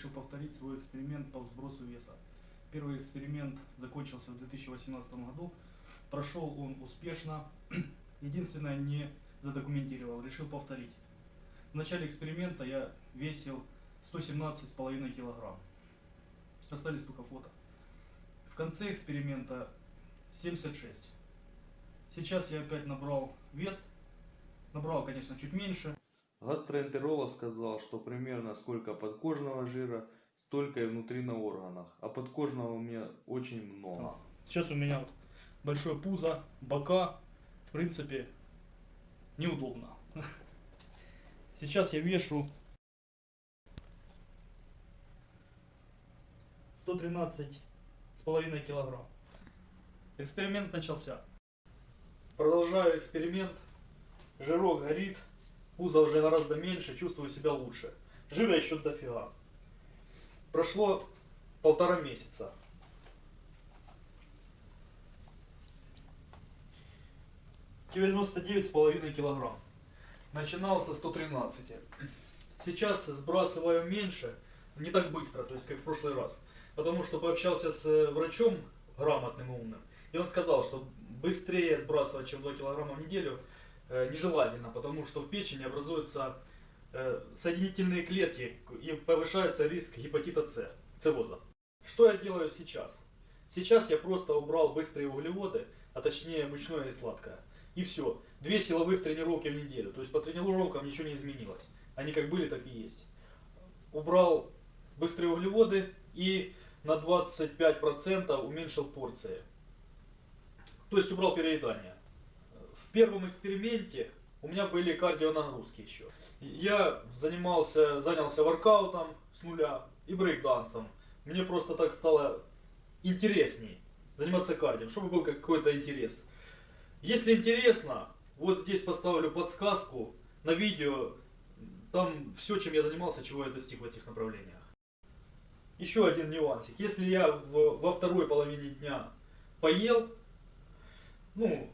решил повторить свой эксперимент по сбросу веса. Первый эксперимент закончился в 2018 году. Прошел он успешно. Единственное, не задокументировал, решил повторить. В начале эксперимента я весил 117,5 килограмм. Остались только фото. В конце эксперимента 76. Сейчас я опять набрал вес. Набрал, конечно, чуть меньше. Гастроэнтеролог сказал, что примерно сколько подкожного жира, столько и внутри на органах. А подкожного у меня очень много. Сейчас у меня вот большое пузо, бока. В принципе, неудобно. Сейчас я вешу 113 с половиной килограмм. Эксперимент начался. Продолжаю эксперимент. Жирок горит. Пузо уже гораздо меньше, чувствую себя лучше. Жира еще дофига. Прошло полтора месяца. С половиной килограмм. Начинал со 113. Сейчас сбрасываю меньше, не так быстро, то есть как в прошлый раз. Потому что пообщался с э, врачом грамотным и умным. И он сказал, что быстрее сбрасывать, чем 2 килограмма в неделю, нежелательно, потому что в печени образуются э, соединительные клетки и повышается риск гепатита С, цирроза. Что я делаю сейчас? Сейчас я просто убрал быстрые углеводы, а точнее мучное и сладкое. И все. Две силовых тренировки в неделю. То есть по тренировкам ничего не изменилось. Они как были, так и есть. Убрал быстрые углеводы и на 25% уменьшил порции. То есть убрал переедание. В первом эксперименте у меня были кардионагрузки еще. Я занимался, занялся воркаутом с нуля и брейкдансом. Мне просто так стало интересней заниматься кардио, чтобы был какой-то интерес. Если интересно, вот здесь поставлю подсказку на видео, там все, чем я занимался, чего я достиг в этих направлениях. Еще один нюансик. Если я в, во второй половине дня поел, ну,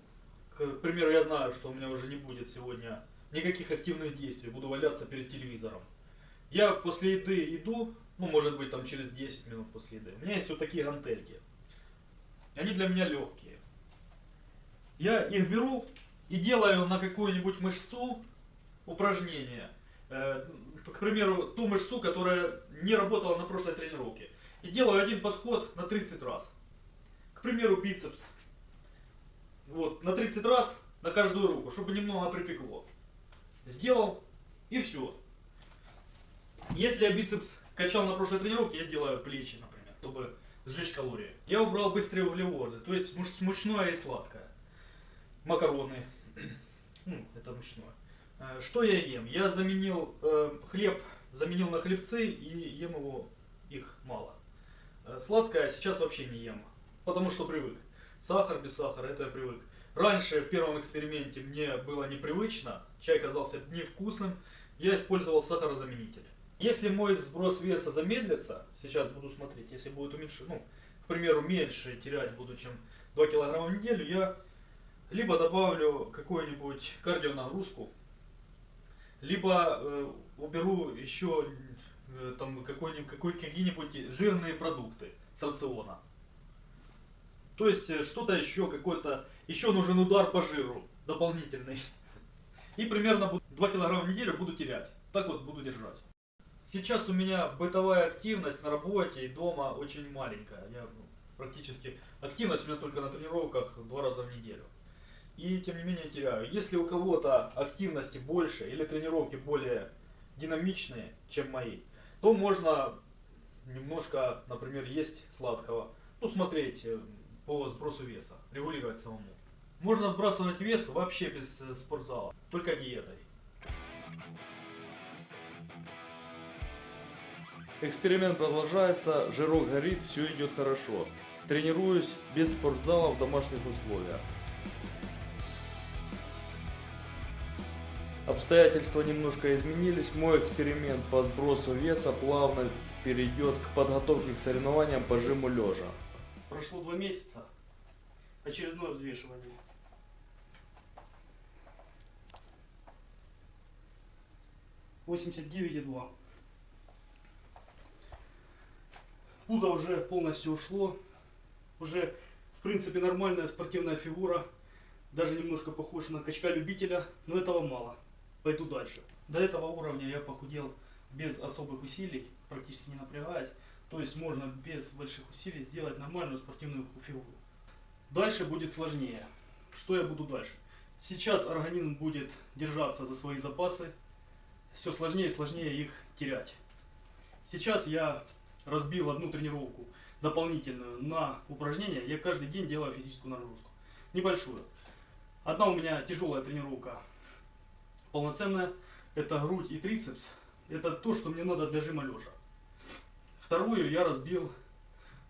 к примеру, я знаю, что у меня уже не будет сегодня никаких активных действий, буду валяться перед телевизором. Я после еды иду, ну, может быть, там через 10 минут после еды. У меня есть вот такие гантельки. Они для меня легкие. Я их беру и делаю на какую-нибудь мышцу упражнение. Э, к примеру, ту мышцу, которая не работала на прошлой тренировке. И делаю один подход на 30 раз. К примеру, бицепс. Вот, на 30 раз на каждую руку, чтобы немного припекло. Сделал и все. Если я бицепс качал на прошлой тренировке, я делаю плечи, например, чтобы сжечь калории. Я убрал быстрые углеводы, то есть мучное и сладкое. Макароны, ну, это мучное. Э, что я ем? Я заменил э, хлеб, заменил на хлебцы и ем его, их мало. Э, сладкое сейчас вообще не ем, потому что привык. Сахар без сахара, это я привык. Раньше в первом эксперименте мне было непривычно, чай казался невкусным, я использовал сахарозаменитель. Если мой сброс веса замедлится, сейчас буду смотреть, если будет уменьшить, ну, к примеру, меньше терять буду, чем 2 килограмма в неделю, я либо добавлю какую-нибудь кардионагрузку, либо э, уберу еще э, там какие-нибудь жирные продукты с рациона. То есть э, что-то еще, какой-то, еще нужен удар по жиру дополнительный. И примерно 2 килограмма в неделю буду терять. Так вот буду держать. Сейчас у меня бытовая активность на работе и дома очень маленькая. Я ну, практически активность у меня только на тренировках два раза в неделю. И тем не менее теряю. Если у кого-то активности больше или тренировки более динамичные, чем мои, то можно немножко, например, есть сладкого. Ну, смотреть э, по сбросу веса, регулировать самому. Можно сбрасывать вес вообще без э, спортзала, только диетой. Эксперимент продолжается, жирок горит, все идет хорошо. Тренируюсь без спортзала в домашних условиях. Обстоятельства немножко изменились. Мой эксперимент по сбросу веса плавно перейдет к подготовке к соревнованиям по жиму лежа. Прошло два месяца. Очередное взвешивание. Восемьдесят девять и два. Пузо уже полностью ушло. Уже, в принципе, нормальная спортивная фигура. Даже немножко похож на качка-любителя, но этого мало. Пойду дальше. До этого уровня я похудел без особых усилий, практически не напрягаясь. То есть можно без больших усилий сделать нормальную спортивную фигуру. Дальше будет сложнее. Что я буду дальше? Сейчас организм будет держаться за свои запасы. Все сложнее и сложнее их терять. Сейчас я разбил одну тренировку дополнительную на упражнения. Я каждый день делаю физическую нагрузку. Небольшую. Одна у меня тяжелая тренировка. Полноценная. Это грудь и трицепс. Это то, что мне надо для жима лежа. Вторую я разбил.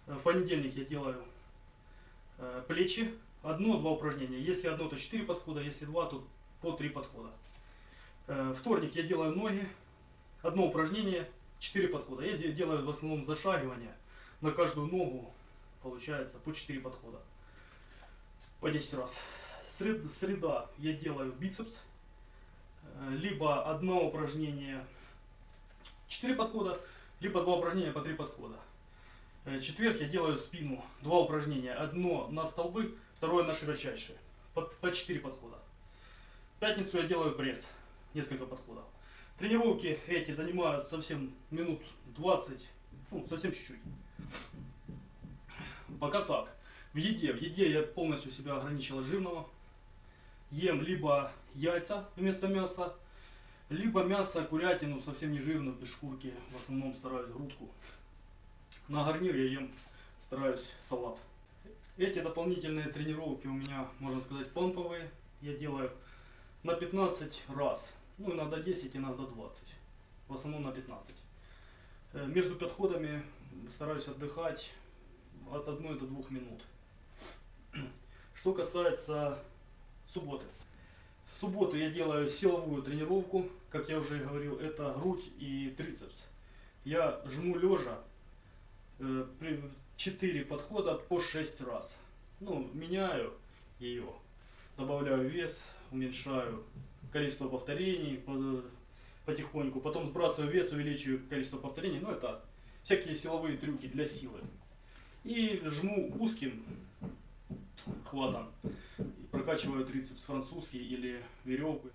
э, В понедельник я делаю э, плечи. Одно-два упражнения. Если одно, то 4 подхода. Если два, то по 3 подхода. Э, Вторник я делаю ноги. Одно упражнение, 4 подхода. Я де- делаю в основном зашагивание. На каждую ногу получается по 4 подхода. По 10 раз. Сред- Среда я делаю бицепс. Либо одно упражнение 4 подхода, либо два упражнения по 3 подхода. Э, Четверг я делаю спину. Два упражнения. Одно на столбы, второе на широчайшие. По, по 4 подхода. Пятницу я делаю пресс. Несколько подходов. Тренировки эти занимают совсем минут 20, ну, совсем чуть-чуть. Пока так. В еде, в еде я полностью себя ограничил от жирного. Ем либо яйца вместо мяса, либо мясо, курятину, совсем не жирную, без шкурки. В основном стараюсь грудку. На гарнир я ем, стараюсь салат. Эти дополнительные тренировки у меня, можно сказать, помповые. Я делаю на 15 раз. Ну, иногда 10, иногда 20. В основном на 15. Э, Между подходами стараюсь отдыхать от 1 до 2 минут. Что касается субботы. В субботу я делаю силовую тренировку. Как я уже говорил, это грудь и трицепс. Я жму лежа 4 подхода по 6 раз. Ну, меняю ее. Добавляю вес, уменьшаю количество повторений по- потихоньку. Потом сбрасываю вес, увеличиваю количество повторений. Ну, это всякие силовые трюки для силы. И жму узким хватом. Прокачиваю трицепс французский или веревку.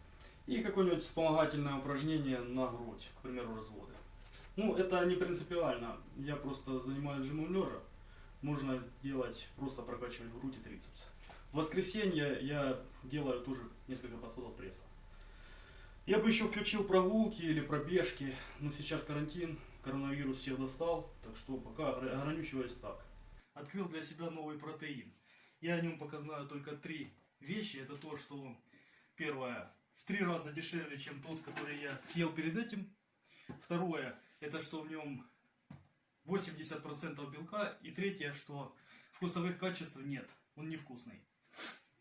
И какое-нибудь вспомогательное упражнение на грудь, к примеру, разводы. Ну, это не принципиально. Я просто занимаюсь жимом лежа. Можно делать, просто прокачивать грудь и трицепс. В воскресенье я делаю тоже несколько подходов пресса. Я бы еще включил прогулки или пробежки, но сейчас карантин, коронавирус всех достал, так что пока огр- ограничиваюсь так. Открыл для себя новый протеин. Я о нем пока знаю только три вещи. Это то, что он, первое, в три раза дешевле, чем тот, который я съел перед этим. Второе, это что в нем 80% белка. И третье, что вкусовых качеств нет. Он невкусный.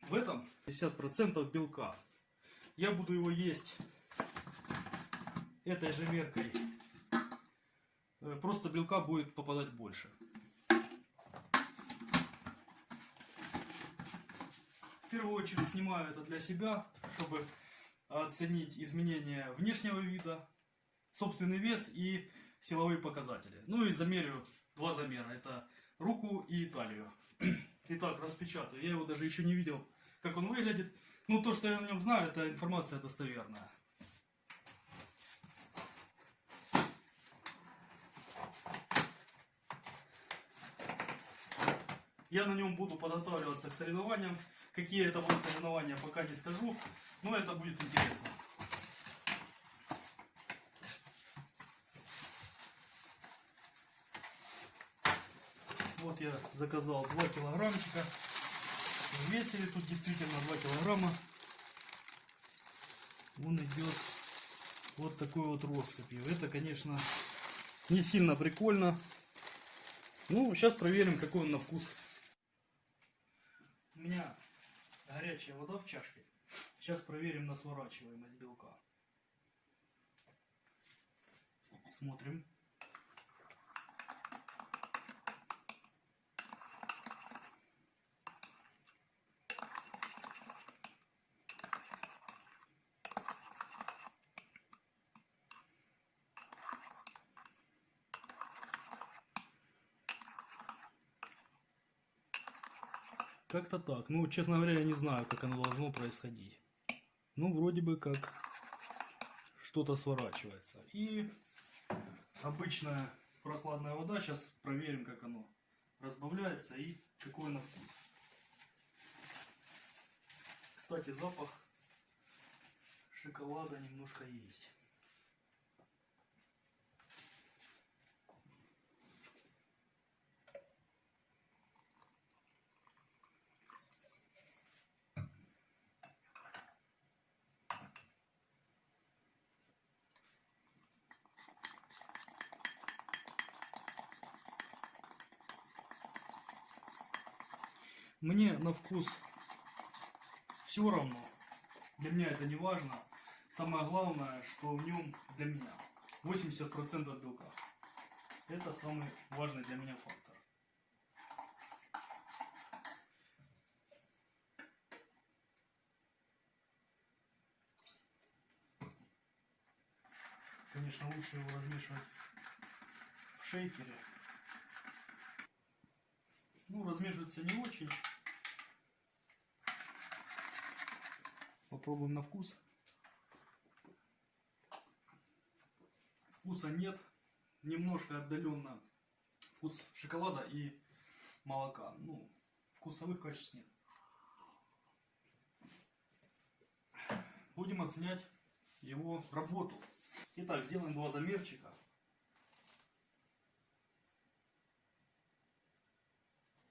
В этом 50% белка. Я буду его есть этой же меркой. Э, Просто белка будет попадать больше. В первую очередь снимаю это для себя, чтобы оценить изменения внешнего вида, собственный вес и силовые показатели. Ну и замерю два замера. Это руку и талию. Итак, распечатаю. Я его даже еще не видел, как он выглядит. Ну, то, что я о нем знаю, это информация достоверная. Я на нем буду подготавливаться к соревнованиям. Какие это будут соревнования, пока не скажу. Но это будет интересно. Вот я заказал 2 килограммчика. Весили тут действительно 2 килограмма. Он идет вот такой вот россыпью. Это, конечно, не сильно прикольно. Ну, сейчас проверим, какой он на вкус. У меня горячая вода в чашке. Сейчас проверим на сворачиваемость белка. Смотрим. Как-то так. Ну, честно говоря, я не знаю, как оно должно происходить. Ну, вроде бы как что-то сворачивается. И обычная прохладная вода. Сейчас проверим, как оно разбавляется и какой на вкус. Кстати, запах шоколада немножко есть. На вкус все равно. Для меня это не важно. Самое главное, что в нем для меня 80% белка. Это самый важный для меня фактор. Конечно, лучше его размешивать в шейкере. Ну, размешивается не очень. Попробуем на вкус. Вкуса нет. Немножко отдаленно вкус шоколада и молока. Ну, вкусовых качеств нет. Будем оценять его работу. Итак, сделаем два замерчика.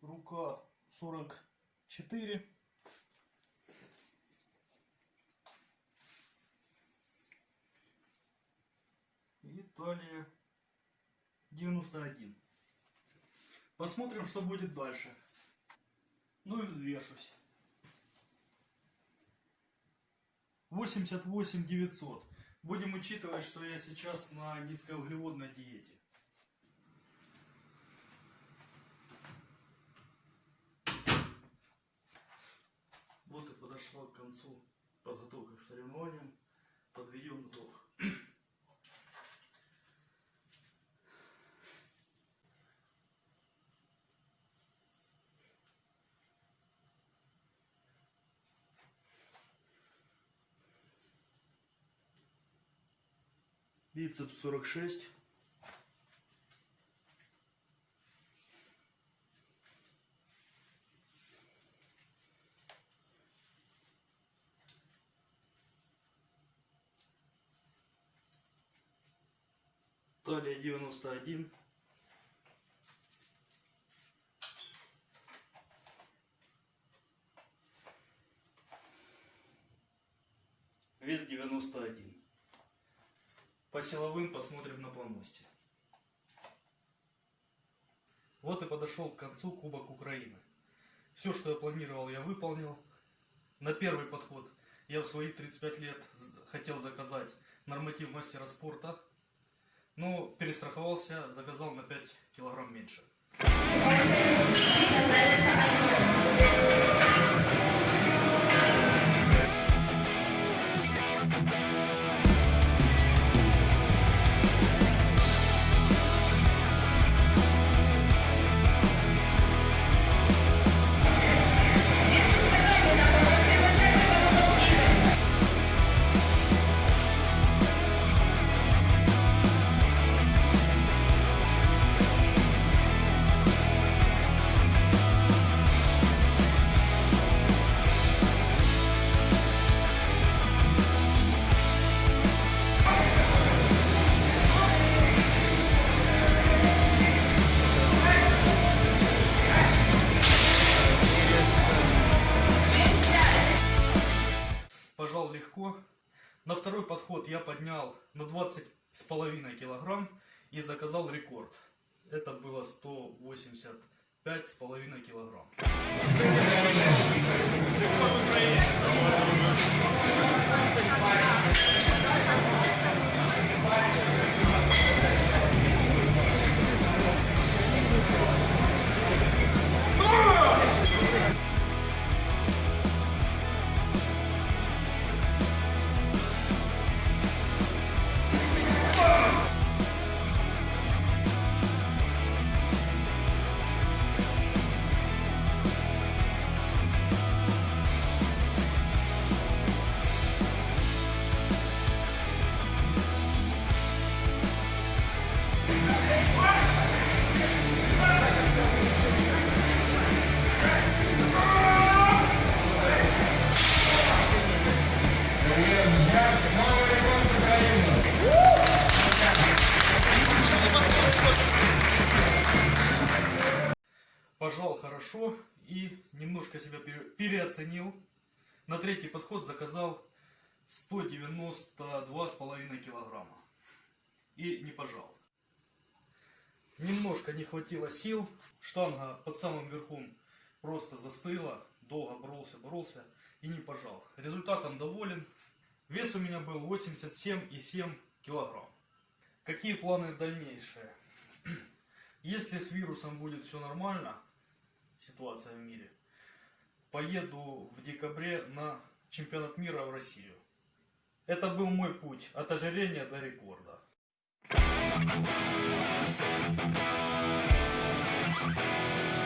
Рука 44. И талия 91. Посмотрим, что будет дальше. Ну и взвешусь. 88 900. Будем учитывать, что я сейчас на низкоуглеводной диете. Вот и подошла к концу подготовка к соревнованиям. Подведем итог. Бицепс 46. Талия 91. Вес 91. По силовым посмотрим на помосте. Вот и подошел к концу Кубок Украины. Все, что я планировал, я выполнил. На первый подход я в свои 35 лет хотел заказать норматив мастера спорта. Но перестраховался, заказал на 5 килограмм меньше. На второй подход я поднял на 20 с половиной килограмм и заказал рекорд. Это было 185 с половиной килограмм. Себя пере- переоценил. На третий подход заказал 192,5 килограмма. И не пожал. Немножко не хватило сил. Штанга под самым верхом просто застыла. Долго боролся, боролся и не пожал. Результатом доволен. Вес у меня был 87,7 килограмм. Какие планы дальнейшие? Если с вирусом будет все нормально, ситуация в мире, поеду в декабре на чемпионат мира в Россию. Это был мой путь от ожирения до рекорда. Thank you.